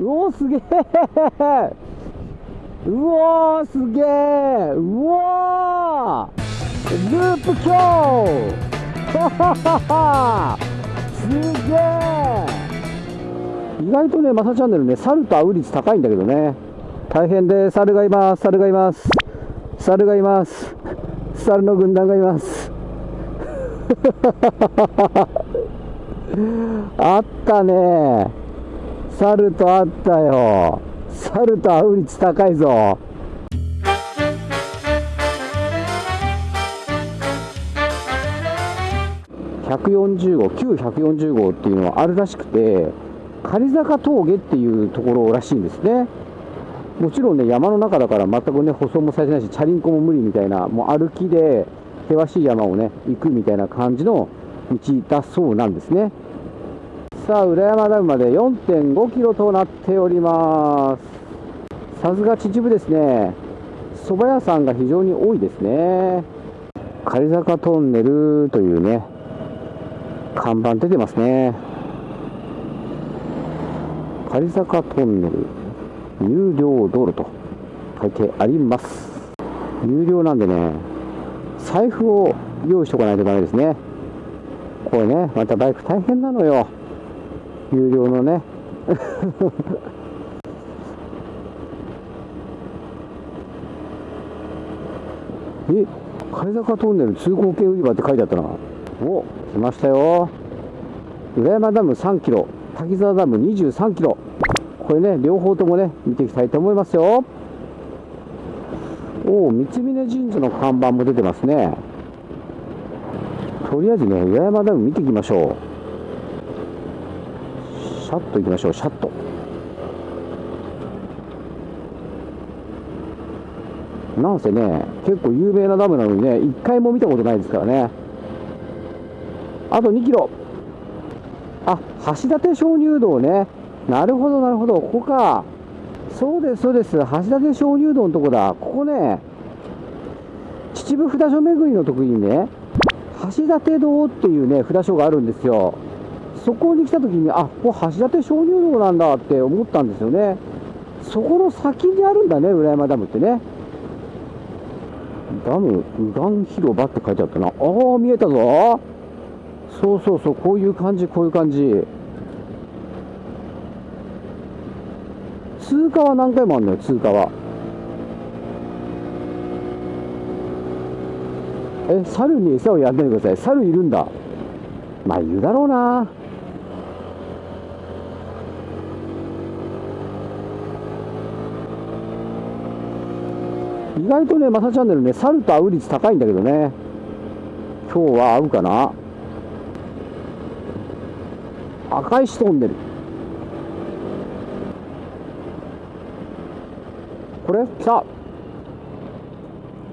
うおすげえうおすげえうおループ強。すげえ意外とねマサチャンネルね猿と会う率高いんだけどね大変で猿がいます猿がいます。猿がいます。猿の軍団がいます。あったね。猿と会ったよ。猿と会う率高いぞ。140号旧140号っていうのはあるらしくて狩坂峠っていうところらしいんですね。もちろんね山の中だから全くね舗装もされてないしチャリンコも無理みたいなもう歩きで険しい山をね行くみたいな感じの道だそうなんですね。さあ裏山ダムまで4.5キロとなっております。さすが秩父ですね。蕎麦屋さんが非常に多いですね。狩坂トンネルというね看板出てますね。狩坂トンネル有料道路と書いてあります。有料なんでね財布を用意しておかないとダメですね。これねまたバイク大変なのよ。有料のね。え貝坂トンネル通行系売り場って書いてあったな。お来ましたよ。裏山ダム3キロ。滝沢ダム23キロ。これね両方ともね見ていきたいと思いますよ。おお三峯神社の看板も出てますね。とりあえずね裏山ダム見ていきましょう。シャッと行きましょう。シャッと。なんせね結構有名なダムなのにね1回も見たことないですからね。あと2キロ。あ橋立鍾乳洞ね。なるほどなるほど。ここか。そうですそうです。橋立鍾乳洞のとこだ。ここね秩父札所巡りの時にね橋立堂っていうね札所があるんですよ。そこに来た時にあここ橋立鍾乳洞なんだって思ったんですよね。そこの先にあるんだね裏山ダムってね。ダム右岸広場って書いてあったな。ああ見えたぞ。そうそうそうこういう感じこういう感じ。通過は何回もあるのよ通過は。え猿に餌をやんないでください。猿いるんだ。まあいるだろうな。意外とね、マサチャンネルね、猿と会う率高いんだけどね。今日は会うかな？赤石トンネル。これ？来た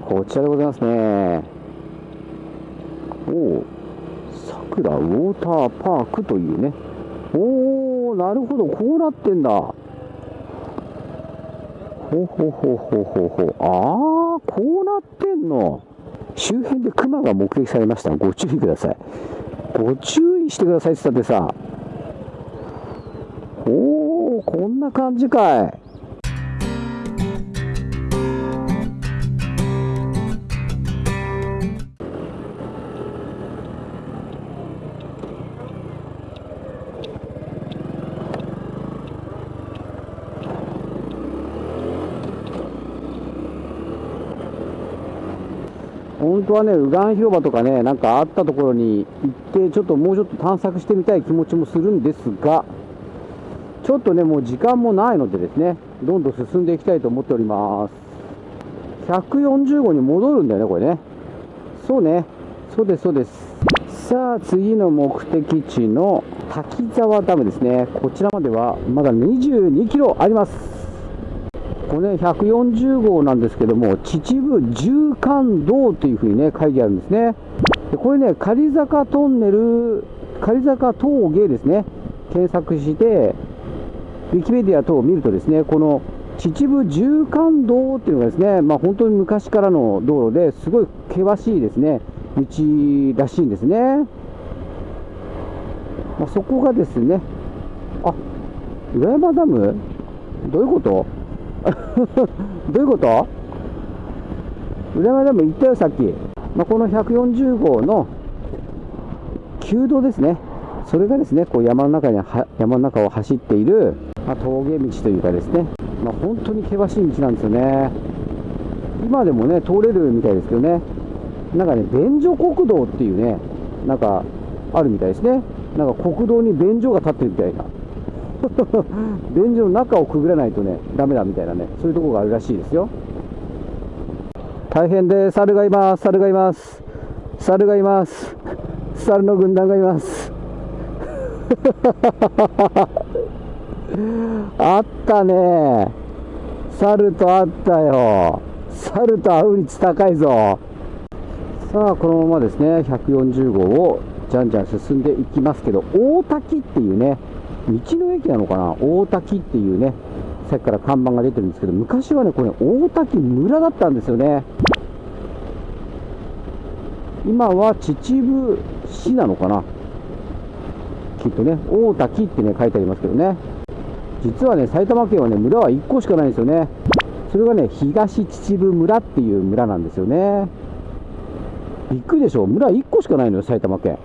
こちらでございますね。おお、桜ウォーターパークというね。おお、なるほど、こうなってんだ。ほうほうほうほうほうほう。ああ、こうなってんの。周辺でクマが目撃されました。ご注意ください。ご注意してくださいって言ったってさ。おお、こんな感じかい。本当はね、右岸広場とかね、なんかあったところに行って、ちょっともうちょっと探索してみたい気持ちもするんですが、ちょっとね、もう時間もないのでですね、どんどん進んでいきたいと思っております。140号に戻るんだよね、これね。そうね、そうです、そうです。さあ、次の目的地の滝沢ダムですね。こちらまではまだ22キロあります。これね、140号なんですけども、秩父縦貫道というふうにね、書いてあるんですね。これね、狩坂トンネル、狩坂峠ですね、検索して、ウィキペディア等を見るとですね、この秩父縦貫道っていうのがですね、まあ、本当に昔からの道路ですごい険しいですね、道らしいんですね。まあ、そこがですね、あ、裏山ダム？どういうこと？どういうこと？裏山でも言ったよ、さっき。まあ、この140号の旧道ですね。それがですね、こう山の中に山の中を走っている、まあ、峠道というかですね、まあ、本当に険しい道なんですよね。今でもね、通れるみたいですけどね。なんかね、便所国道っていうね、なんかあるみたいですね。なんか国道に便所が立ってるみたいな。便所の中をくぐらないとね、ダメだみたいなね、そういうところがあるらしいですよ。大変で猿がいます、猿がいます、猿がいます、猿の軍団がいます。あったね。猿とあったよ。猿と会う率高いぞ。さあこのままですね。140号をじゃんじゃん進んでいきますけど大滝っていうね道の駅なのかな？大滝っていうねさっきから看板が出てるんですけど昔はねこれ大滝村だったんですよね。今は秩父市なのかな？きっとね大滝ってね書いてありますけどね。実はね埼玉県はね村は1個しかないんですよね。それがね東秩父村っていう村なんですよね。びっくりでしょ？村1個しかないのよ埼玉県。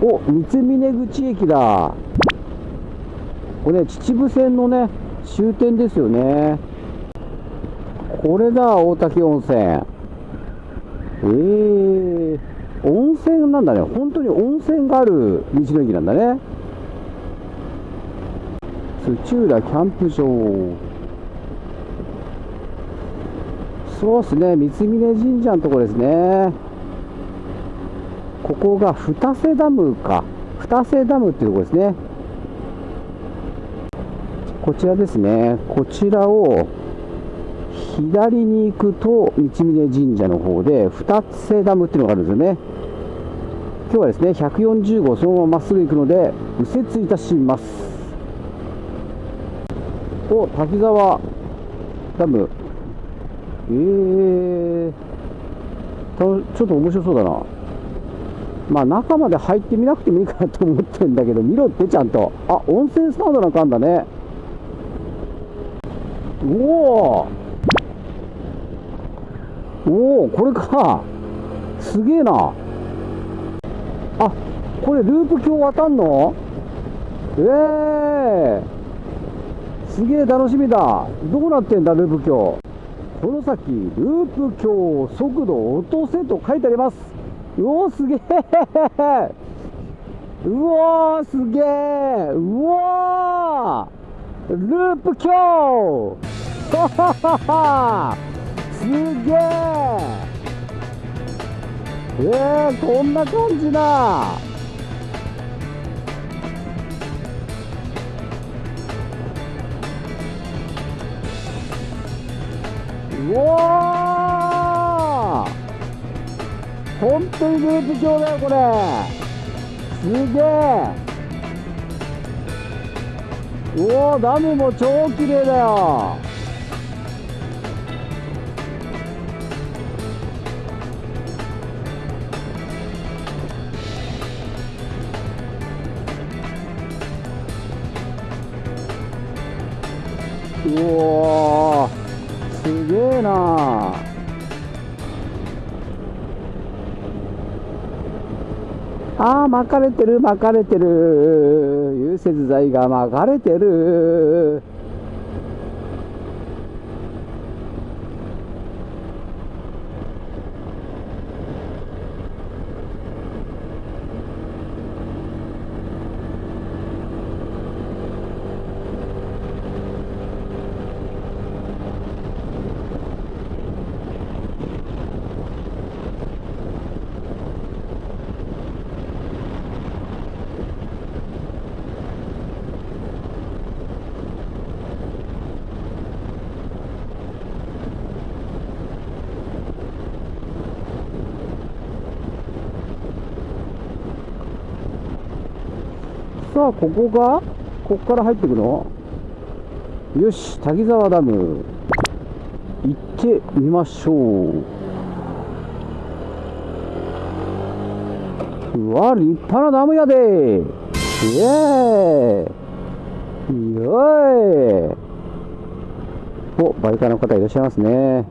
お三峰口駅だ。これ、ね、秩父線のね終点ですよね。これだ大滝温泉。ええー、温泉なんだね。本当に温泉がある道の駅なんだね。土浦キャンプ場。そうですね三峯神社のとこですね。ここが二瀬ダムか。二瀬ダムっていうところですね。こちらですね。こちらを左に行くと三峯神社の方で二瀬ダムっていうのがあるんですよね。今日はですね140号そのまままっすぐ行くので右折いたします。お滝沢ダム。えー、ちょっと面白そうだな。まあ中まで入ってみなくてもいいかなと思ってんだけど見ろってちゃんと。あ温泉サウナなんかあんだね。おおおおこれか。すげえな。あこれループ橋渡んの？ええー、すげえ楽しみだ。どうなってんだループ橋。この先ループ橋速度落とせと書いてあります。うおすげえうおすげえうおループ橋すげええー、こんな感じだうわ本当にループ橋だよこれ。すげえ。うおダムも超綺麗だよ。うおすげえな。ああ巻かれてる巻かれてる。融雪剤が巻かれてる。さあここがここから入ってくの？よし滝沢ダム。行ってみましょう。うわ立派なダムやで。イエーイ。おい。おバイカーの方いらっしゃいますね。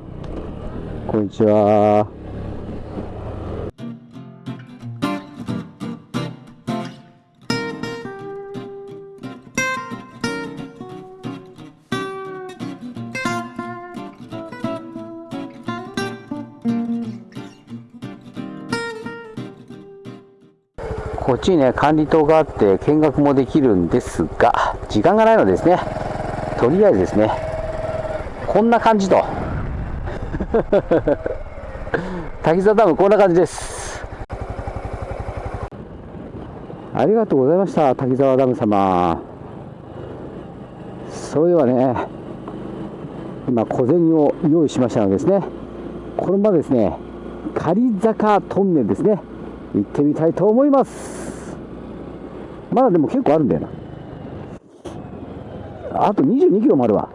こんにちは。こっちにね、管理棟があって見学もできるんですが、時間がないのですね、とりあえずですね、こんな感じと。滝沢ダムこんな感じです。ありがとうございました、滝沢ダム様。それではね、今小銭を用意しましたのですね、このままですね、仮坂トンネルですね。行ってみたいと思います。まだでも結構あるんだよな。あと22キロもあるわ。